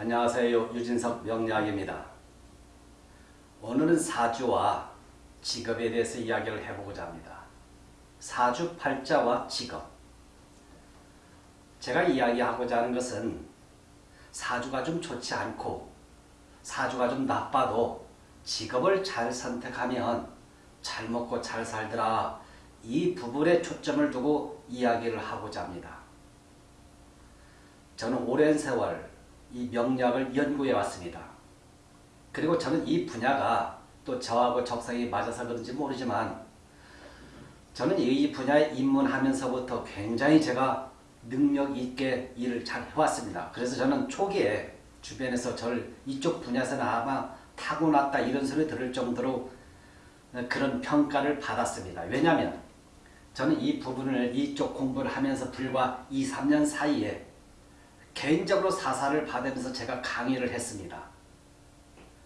안녕하세요. 유진석 명리학입니다. 오늘은 사주와 직업에 대해서 이야기를 해보고자 합니다. 사주 팔자와 직업 제가 이야기하고자 하는 것은 사주가 좀 좋지 않고 사주가 좀 나빠도 직업을 잘 선택하면 잘 먹고 잘 살더라 이 부분에 초점을 두고 이야기를 하고자 합니다. 저는 오랜 세월 이 명략을 연구해 왔습니다. 그리고 저는 이 분야가 또 저하고 적성이 맞아서 그런지 모르지만 저는 이 분야에 입문하면서부터 굉장히 제가 능력 있게 일을 잘 해왔습니다. 그래서 저는 초기에 주변에서 저를 이쪽 분야에서는 아마 타고났다 이런 소리 들을 정도로 그런 평가를 받았습니다. 왜냐하면 저는 이 부분을 이쪽 공부를 하면서 불과 2, 3년 사이에 개인적으로 사사를 받으면서 제가 강의를 했습니다.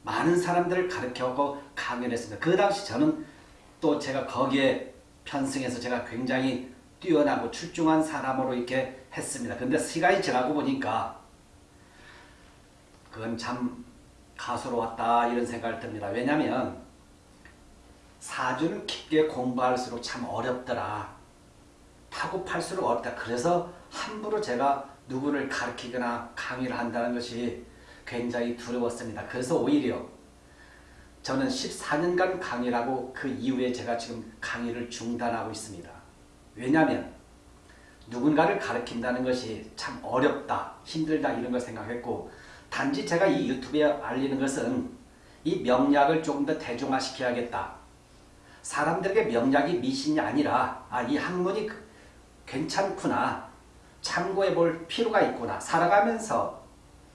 많은 사람들을 가르쳐고 강의를 했습니다. 그 당시 저는 또 제가 거기에 편승해서 제가 굉장히 뛰어나고 출중한 사람으로 이렇게 했습니다. 근데 시간이 지나고 보니까 그건 참 가소로웠다 이런 생각을 듭니다. 왜냐하면 사주는 깊게 공부할수록 참 어렵더라. 타고 팔수록 어렵다. 그래서 함부로 제가 누구를 가르치거나 강의를 한다는 것이 굉장히 두려웠습니다. 그래서 오히려 저는 14년간 강의를 하고 그 이후에 제가 지금 강의를 중단하고 있습니다. 왜냐하면 누군가를 가르친다는 것이 참 어렵다, 힘들다 이런 걸 생각했고 단지 제가 이 유튜브에 알리는 것은 이 명략을 조금 더 대중화시켜야겠다. 사람들에게 명략이 미신이 아니라 아, 이 학문이 괜찮구나. 참고해 볼 필요가 있구나. 살아가면서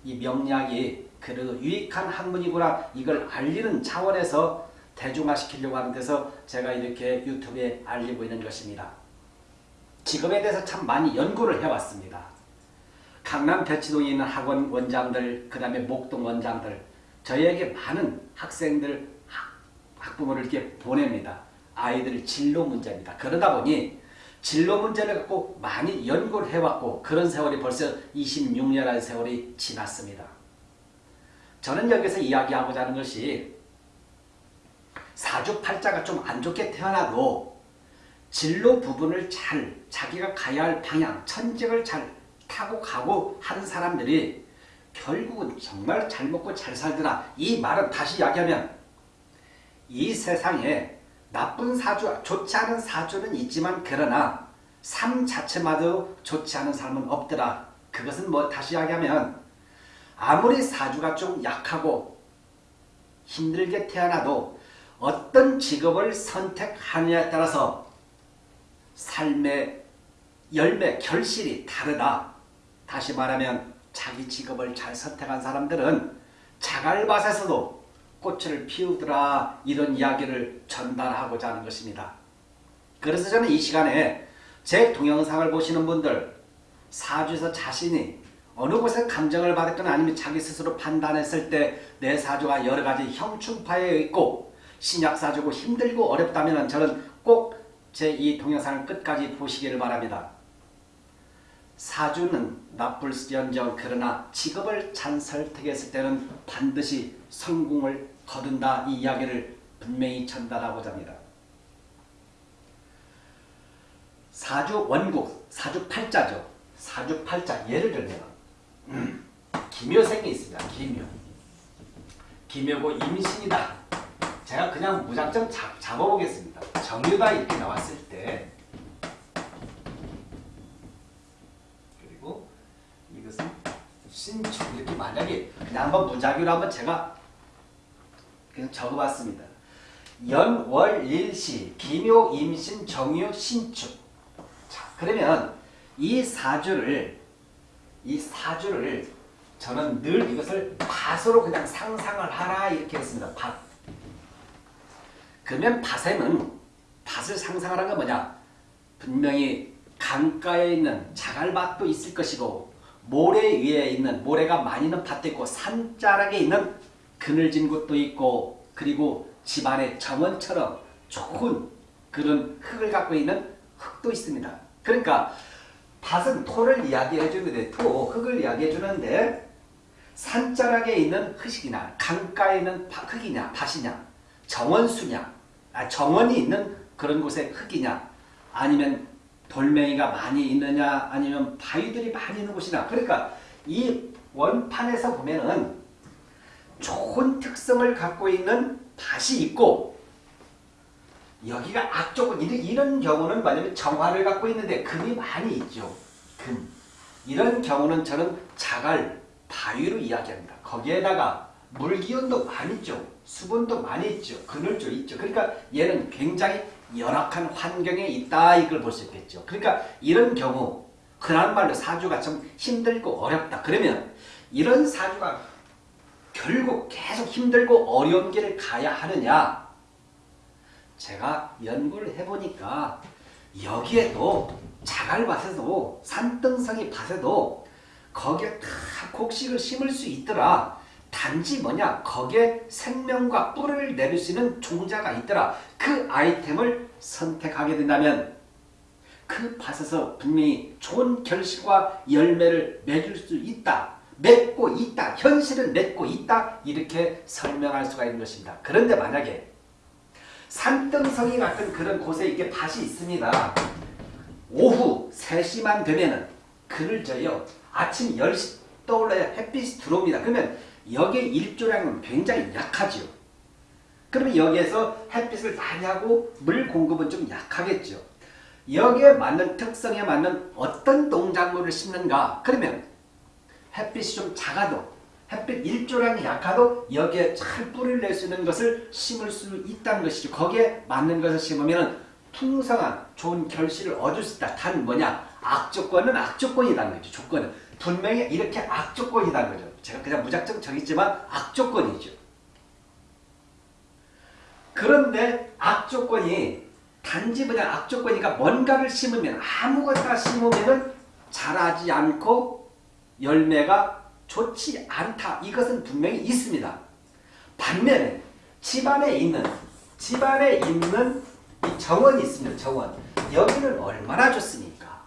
이 명략이 그래도 유익한 학문이구나. 이걸 알리는 차원에서 대중화시키려고 하는 데서 제가 이렇게 유튜브에 알리고 있는 것입니다. 직업에 대해서 참 많이 연구를 해왔습니다. 강남 대치동에 있는 학원 원장들, 그 다음에 목동 원장들, 저희에게 많은 학생들, 학부모를 이렇게 보냅니다. 아이들 진로 문제입니다. 그러다 보니 진로 문제를 갖고 많이 연구를 해왔고 그런 세월이 벌써 26년의 세월이 지났습니다. 저는 여기서 이야기하고자 하는 것이 사주팔자가 좀 안 좋게 태어나도 진로 부분을 잘 자기가 가야 할 방향, 천직을 잘 타고 가고 하는 사람들이 결국은 정말 잘 먹고 잘 살더라. 이 말은 다시 이야기하면 이 세상에 나쁜 사주, 좋지 않은 사주는 있지만 그러나 삶 자체마저 좋지 않은 삶은 없더라. 그것은 뭐 다시 이야기하면 아무리 사주가 좀 약하고 힘들게 태어나도 어떤 직업을 선택하느냐에 따라서 삶의 열매, 결실이 다르다. 다시 말하면 자기 직업을 잘 선택한 사람들은 자갈밭에서도 꽃을 피우더라 이런 이야기를 전달하고자 하는 것입니다. 그래서 저는 이 시간에 제 동영상을 보시는 분들 사주에서 자신이 어느 곳에 감정을 받았거나 아니면 자기 스스로 판단했을 때 내 사주가 여러 가지 형충파에 있고 신약사주고 힘들고 어렵다면 저는 꼭 제 이 동영상을 끝까지 보시기를 바랍니다. 사주는 나쁠지언정 그러나 직업을 잘 설득했을 때는 반드시 성공을 거둔다 이 이야기를 분명히 전달하고자 합니다. 사주 원국, 사주 팔자죠. 사주 팔자 예를 들면 음, 기묘생이 있습니다. 기묘. 기묘고 임신이다. 제가 그냥 무작정 잡, 잡아보겠습니다. 정유가 이렇게 나왔을 때 그리고 이것은 신축 이렇게 만약에 그냥 한번 무작위로 한번 제가 그냥 적어봤습니다. 연, 월, 일, 시, 기묘, 임신, 정유, 신축. 자, 그러면 이 사주를 이 사주를 저는 늘 이것을 밭으로 그냥 상상을 하라 이렇게 했습니다. 밭. 그러면 밭에는 밭을 상상하는 건 뭐냐? 분명히 강가에 있는 자갈밭도 있을 것이고 모래 위에 있는 모래가 많이 있는 밭도 있고 산자락에 있는 그늘진 곳도 있고 그리고 집안의 정원처럼 좋은 그런 흙을 갖고 있는 흙도 있습니다. 그러니까 밭은 토를 이야기해 주는데 토, 흙을 이야기해 주는데 산자락에 있는 흙이냐 강가에 있는 바- 흙이냐 밭이냐 정원수냐 아, 정원이 있는 그런 곳의 흙이냐 아니면 돌멩이가 많이 있느냐 아니면 바위들이 많이 있는 곳이냐 그러니까 이 원판에서 보면은 좋은 특성을 갖고 있는 밭이 있고 여기가 악조건 이런, 경우는 뭐냐면 정화를 갖고 있는데 금이 많이 있죠. 금. 이런 경우는 저는 자갈, 바위로 이야기합니다. 거기에다가 물기운도 많이 있죠. 수분도 많이 있죠. 그늘조 있죠. 그러니까 얘는 굉장히 열악한 환경에 있다 이걸 볼 수 있겠죠. 그러니까 이런 경우 그런 말로 사주가 좀 힘들고 어렵다. 그러면 이런 사주가 결국 계속 힘들고 어려운 길을 가야 하느냐 제가 연구를 해보니까 여기에도 자갈밭에도 산등성이 밭에도 거기에 다 곡식을 심을 수 있더라. 단지 뭐냐 거기에 생명과 뿔을 내릴 수 있는 종자가 있더라. 그 아이템을 선택하게 된다면 그 밭에서 분명히 좋은 결실과 열매를 맺을 수 있다. 맺고 있다. 현실은 맺고 있다. 이렇게 설명할 수가 있는 것입니다. 그런데 만약에 산등성이 같은 그런 곳에 이게 밭이 있습니다. 오후 3시만 되면은 그늘 져요. 아침 10시 떠올라야 햇빛이 들어옵니다. 그러면 여기에 일조량은 굉장히 약하죠. 그러면 여기에서 햇빛을 많이 하고 물 공급은 좀 약하겠죠. 여기에 맞는 특성에 맞는 어떤 농작물을 심는가? 그러면 햇빛이 좀 작아도 햇빛 일조량이 약하도 여기에 잘 뿌리를 낼 수 있는 것을 심을 수 있다는 것이죠. 거기에 맞는 것을 심으면 풍성한 좋은 결실을 얻을 수 있다. 단 뭐냐? 악조건은 악조건이라는 거죠. 조건은. 분명히 이렇게 악조건이라는 거죠. 제가 그냥 무작정 정했지만 악조건이죠. 그런데 악조건이 단지 그냥 악조건이니까 뭔가를 심으면 아무것나 심으면 자라지 않고 열매가 좋지 않다. 이것은 분명히 있습니다. 반면에 집안에 있는 집안에 있는 이 정원이 있습니다. 정원. 여기는 얼마나 좋습니까?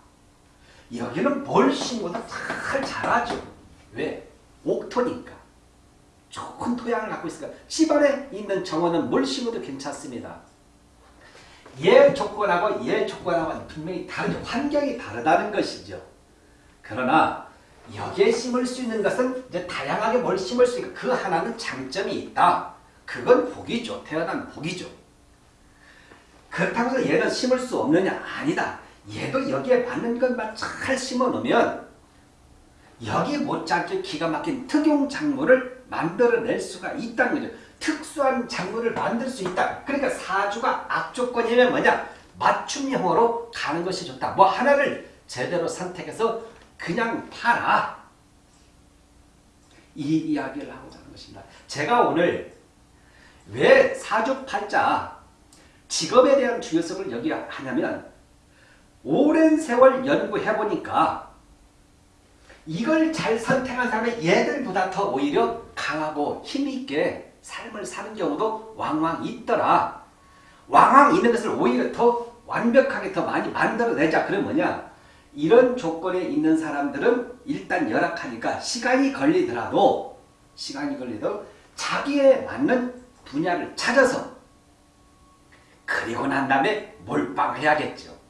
여기는 뭘 심어도 잘 자라죠. 왜? 옥토니까. 좋은 토양을 갖고 있으니까 집안에 있는 정원은 뭘 심어도 괜찮습니다. 얘 조건하고 얘 조건하고 분명히 다르죠. 환경이 다르다는 것이죠. 그러나 여기에 심을 수 있는 것은 이제 다양하게 뭘 심을 수 있고 그 하나는 장점이 있다. 그건 복이죠. 태어난 복이죠. 그렇다고 해서 얘는 심을 수 없느냐? 아니다. 얘도 여기에 맞는 것만 잘 심어 놓으면 여기 못지않게 기가 막힌 특용 작물을 만들어낼 수가 있다는 거죠. 특수한 작물을 만들 수 있다. 그러니까 사주가 악조건이면 뭐냐? 맞춤형으로 가는 것이 좋다. 뭐 하나를 제대로 선택해서 그냥 팔아. 이 이야기를 하고자 하는 것입니다. 제가 오늘 왜 사주팔자 직업에 대한 중요성을 여기 하냐면 오랜 세월 연구해보니까 이걸 잘 선택한 사람이 얘들보다 더 오히려 강하고 힘있게 삶을 사는 경우도 왕왕 있더라. 왕왕 있는 것을 오히려 더 완벽하게 더 많이 만들어내자. 그럼 뭐냐? 이런 조건에 있는 사람들은 일단 열악하니까 시간이 걸리더라도 시간이 걸리도 자기에 맞는 분야를 찾아서 그리고 난 다음에 몰빵해야겠죠.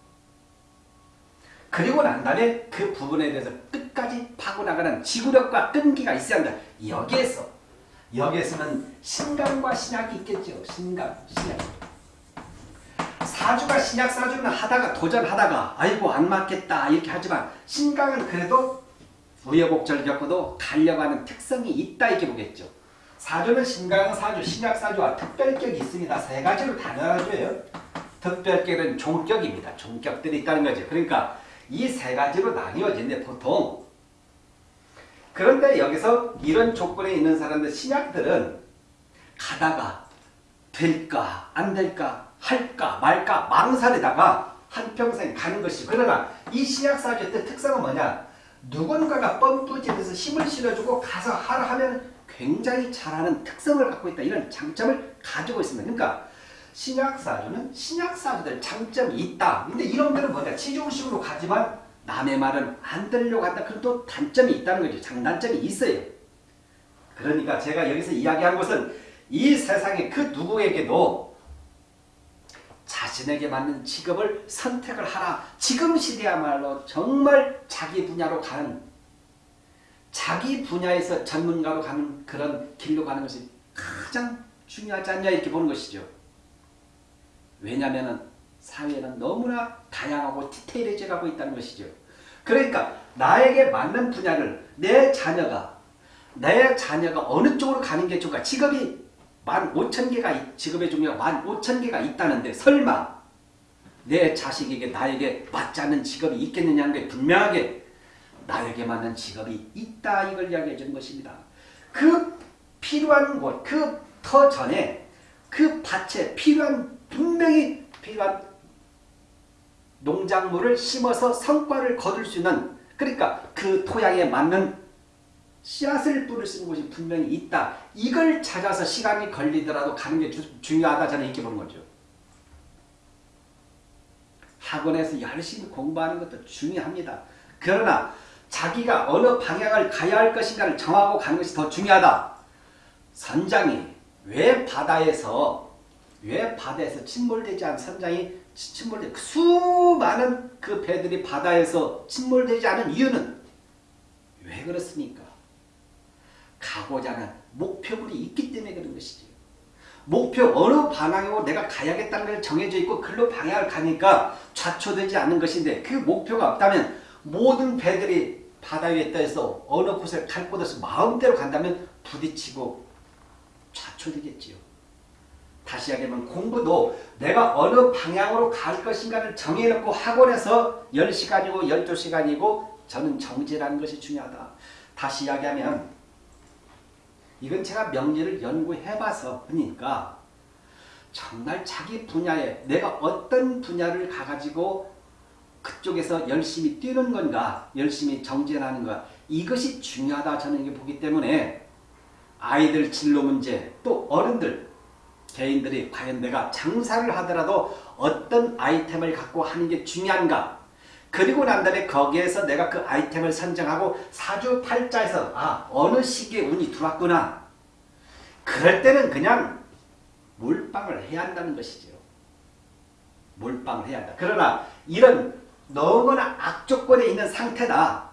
그리고 난 다음에 그 부분에 대해서 끝까지 파고나가는 지구력과 끈기가 있어야 한다. 여기에서 여기에서는 신강과 신약이 있겠죠. 신강, 신약. 사주가 신약 사주는 하다가 도전하다가 아이고 안 맞겠다 이렇게 하지만 신강은 그래도 우여곡절 겪어도 가려가는 특성이 있다 이렇게 보겠죠. 사주는 신강 사주, 신약 사주와 특별격이 있습니다. 세 가지로 다 나눠줘요. 특별격은 종격입니다. 종격들이 있다는 거죠. 그러니까 이 세 가지로 나뉘어진데 보통. 그런데 여기서 이런 조건에 있는 사람들 신약들은 가다가 될까 안 될까 할까 말까 망설이다가 한평생 가는 것이. 그러나 이 신약사주의 특성은 뭐냐? 누군가가 뻔뿌짓해서 힘을 실어주고 가서 하라 하면 굉장히 잘하는 특성을 갖고 있다. 이런 장점을 가지고 있습니다. 그러니까 신약사주는 신약사주들 장점이 있다. 근데 이놈들은 뭐냐? 치중식으로 가지만 남의 말은 안 들으려고 한다. 그럼 또 단점이 있다는 거죠. 장단점이 있어요. 그러니까 제가 여기서 이야기하는 것은 이 세상에 그 누구에게도 자신에게 맞는 직업을 선택을 하라. 지금 시대야말로 정말 자기 분야로 가는 자기 분야에서 전문가로 가는 그런 길로 가는 것이 가장 중요하지 않냐? 이렇게 보는 것이죠. 왜냐하면 사회는 너무나 다양하고 디테일해져 가고 있다는 것이죠. 그러니까 나에게 맞는 분야를 내 자녀가 내 자녀가 어느 쪽으로 가는 게 좋을까? 직업이 만 오천 개가 직업의 종류가 만 오천 개가 있다는데 설마 내 자식에게 나에게 맞지 않는 직업이 있겠느냐는 게 분명하게 나에게 맞는 직업이 있다 이걸 이야기해 주는 것입니다. 그 필요한 곳, 그 터 전에 그 밭에 필요한 분명히 필요한 농작물을 심어서 성과를 거둘 수 있는 그러니까 그 토양에 맞는 씨앗을 뿌릴 수 있는 곳이 분명히 있다. 이걸 찾아서 시간이 걸리더라도 가는 게 주, 중요하다 저는 이렇게 보는 거죠. 학원에서 열심히 공부하는 것도 중요합니다. 그러나 자기가 어느 방향을 가야 할 것인가를 정하고 가는 것이 더 중요하다. 선장이 왜 바다에서 왜 바다에서 침몰되지 않은 선장이 침몰되 수많은 그 배들이 바다에서 침몰되지 않은 이유는 왜 그렇습니까? 가고자 하는 목표물이 있기 때문에 그런 것이지. 목표 어느 방향으로 내가 가야겠다는 걸 정해져 있고 글로 방향을 가니까 좌초되지 않는 것인데 그 목표가 없다면 모든 배들이 바다 위에 떠서 어느 곳에 갈곳 없이 마음대로 간다면 부딪히고 좌초되겠지요. 다시 이야기하면 공부도 내가 어느 방향으로 갈 것인가를 정해놓고 학원에서 10시간이고 12시간이고 저는 정제라는 것이 중요하다. 다시 이야기하면 이건 제가 명리를 연구해봐서 그러니까 정말 자기 분야에 내가 어떤 분야를 가가지고 그쪽에서 열심히 뛰는 건가 열심히 정진하는 것 이것이 중요하다 저는 이게 보기 때문에 아이들 진로 문제 또 어른들 개인들이 과연 내가 장사를 하더라도 어떤 아이템을 갖고 하는 게 중요한가 그리고 난 다음에 거기에서 내가 그 아이템을 선정하고 사주팔자에서 아 어느 시기에 운이 들어왔구나 그럴 때는 그냥 몰빵을 해야 한다는 것이죠. 몰빵을 해야 한다. 그러나 이런 너무나 악조건에 있는 상태다.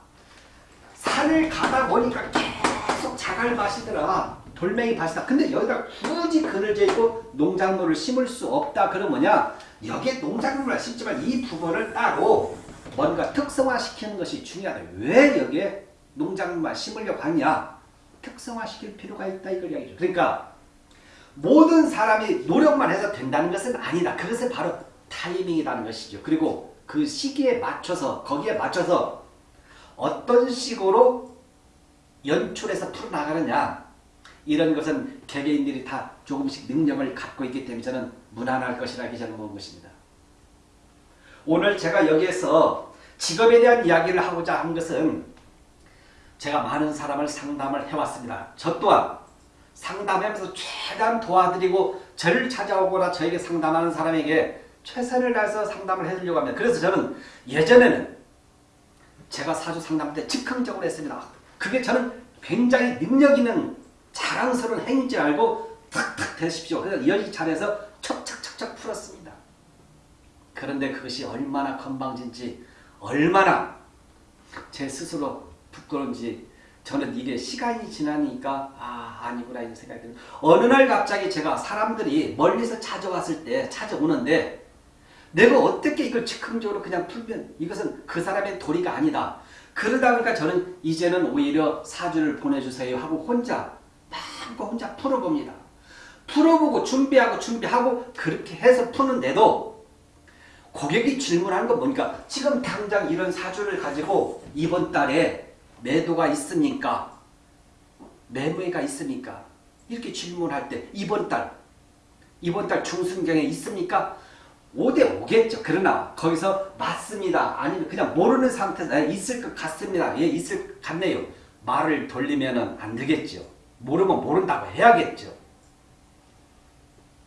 산을 가다 보니까 계속 자갈 마시더라. 돌멩이 밭이다. 근데 여기다 굳이 그늘져 있고 농작물을 심을 수 없다. 그러면 뭐냐? 여기에 농작물을 심지만 이 부분을 따로 뭔가 특성화시키는 것이 중요하다. 왜 여기에 농작물만 심으려고 하냐? 특성화시킬 필요가 있다. 이걸 이야기죠. 그러니까 모든 사람이 노력만 해서 된다는 것은 아니다. 그것은 바로 타이밍이라는 것이죠. 그리고 그 시기에 맞춰서 거기에 맞춰서 어떤 식으로 연출해서 풀어나가느냐 이런 것은 개개인들이 다 조금씩 능력을 갖고 있기 때문에 저는 무난할 것이라고 저는 보는 것입니다. 오늘 제가 여기에서 직업에 대한 이야기를 하고자 한 것은 제가 많은 사람을 상담을 해왔습니다. 저 또한 상담하면서 최대한 도와드리고 저를 찾아오거나 저에게 상담하는 사람에게 최선을 다해서 상담을 해주려고 합니다. 그래서 저는 예전에는 제가 사주 상담 때 즉흥적으로 했습니다. 그게 저는 굉장히 능력 있는 자랑스러운 행위인 줄 알고 탁탁 되십시오. 그래서 여지 잘해서 척척척척 풀었습니다. 그런데 그것이 얼마나 건방진지 얼마나 제 스스로 부끄러운지 저는 이게 시간이 지나니까 아 아니구나 이런 생각이 드는 어느 날 갑자기 제가 사람들이 멀리서 찾아왔을 때 찾아오는데 내가 어떻게 이걸 즉흥적으로 그냥 풀면 이것은 그 사람의 도리가 아니다. 그러다 보니까 저는 이제는 오히려 사주를 보내주세요 하고 혼자 마음껏 혼자 풀어봅니다. 풀어보고 준비하고 준비하고 그렇게 해서 푸는데도 고객이 질문하는 건 뭡니까? 지금 당장 이런 사주를 가지고 이번 달에 매도가 있습니까? 매매가 있습니까? 이렇게 질문할 때 이번 달 이번 달 중순경에 있습니까? 5대 5겠죠. 그러나 거기서 맞습니다. 아니면 그냥 모르는 상태에서 네, 있을 것 같습니다. 예, 있을 것 같네요. 말을 돌리면 안 되겠죠. 모르면 모른다고 해야겠죠.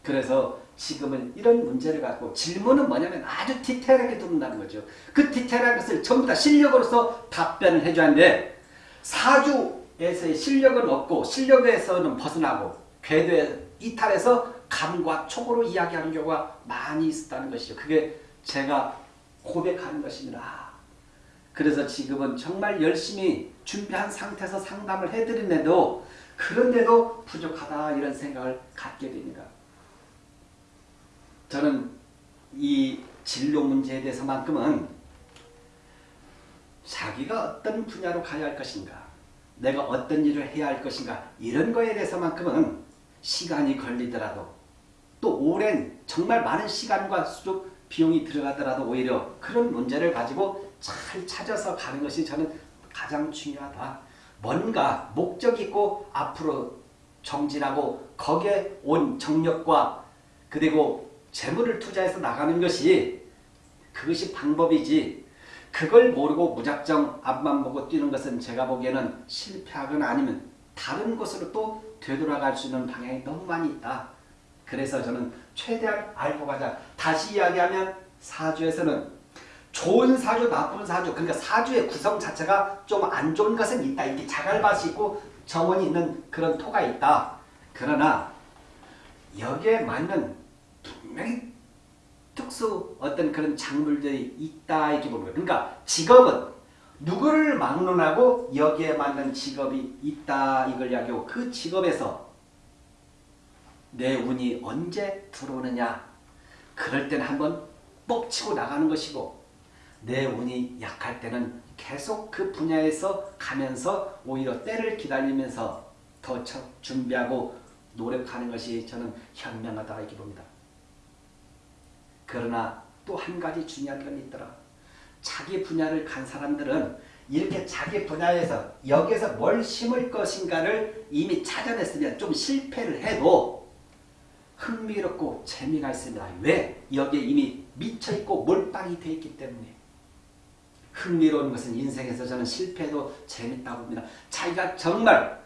그래서 지금은 이런 문제를 갖고 질문은 뭐냐면 아주 디테일하게 듣는다는 거죠. 그 디테일한 것을 전부 다 실력으로서 답변을 해줘야 하는데 사주에 궤도에서의 실력은 없고 실력에서는 벗어나고 궤도에 이탈해서 감과 촉으로 이야기하는 경우가 많이 있었다는 것이죠. 그게 제가 고백하는 것입니다. 그래서 지금은 정말 열심히 준비한 상태에서 상담을 해드리는데도 그런데도 부족하다 이런 생각을 갖게 됩니다. 저는 이 진로 문제에 대해서만큼은 자기가 어떤 분야로 가야 할 것인가 내가 어떤 일을 해야 할 것인가 이런 거에 대해서만큼은 시간이 걸리더라도 또 오랜 정말 많은 시간과 수족 비용이 들어가더라도 오히려 그런 문제를 가지고 잘 찾아서 가는 것이 저는 가장 중요하다. 뭔가 목적 있고 앞으로 정진하고 거기에 온 정력과 그리고 재물을 투자해서 나가는 것이 그것이 방법이지 그걸 모르고 무작정 앞만 보고 뛰는 것은 제가 보기에는 실패하거나 아니면 다른 곳으로 또 되돌아갈 수 있는 방향이 너무 많이 있다. 그래서 저는 최대한 알고 가자. 다시 이야기하면 사주에서는 좋은 사주, 나쁜 사주, 그러니까 사주의 구성 자체가 좀 안 좋은 것은 있다. 이게 자갈밭이 있고 정원이 있는 그런 토가 있다. 그러나 여기에 맞는 분명히 특수 어떤 그런 작물들이 있다 이렇게 거예요. 그러니까 직업은 누구를 막론하고 여기에 맞는 직업이 있다 이걸 이야기하고 그 직업에서 내 운이 언제 들어오느냐 그럴 때는 한번 뻑치고 나가는 것이고 내 운이 약할 때는 계속 그 분야에서 가면서 오히려 때를 기다리면서 더 준비하고 노력하는 것이 저는 현명하다 이렇게 봅니다. 그러나 또 한 가지 중요한 건 있더라. 자기 분야를 간 사람들은 이렇게 자기 분야에서 여기에서 뭘 심을 것인가를 이미 찾아냈으면 좀 실패를 해도 흥미롭고 재미가 있습니다. 왜? 여기에 이미 미쳐있고 몰빵이 되어 있기 때문에 흥미로운 것은 인생에서 저는 실패도 재밌다고 봅니다. 자기가 정말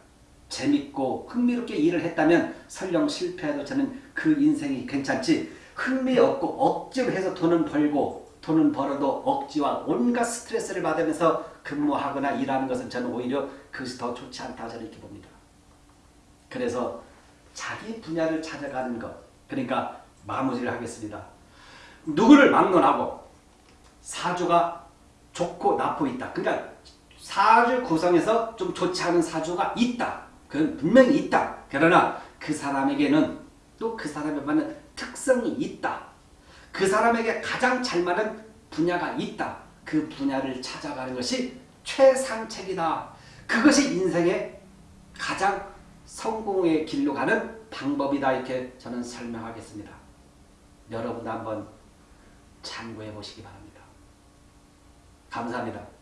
재밌고 흥미롭게 일을 했다면 설령 실패해도 저는 그 인생이 괜찮지 흥미없고 억지로 해서 돈은 벌고 돈은 벌어도 억지와 온갖 스트레스를 받으면서 근무하거나 일하는 것은 저는 오히려 그것이 더 좋지 않다 저는 이렇게 봅니다. 그래서 자기 분야를 찾아가는 것 그러니까 마무리를 하겠습니다. 누구를 막론하고 사주가 좋고 나쁘 있다. 그러니까 사주 구성에서 좀 좋지 않은 사주가 있다. 그건 분명히 있다. 그러나 그 사람에게는 또 그 사람에 맞는 특성이 있다. 그 사람에게 가장 잘 맞는 분야가 있다. 그 분야를 찾아가는 것이 최상책이다. 그것이 인생의 가장 성공의 길로 가는 방법이다. 이렇게 저는 설명하겠습니다. 여러분도 한번 참고해 보시기 바랍니다. 감사합니다.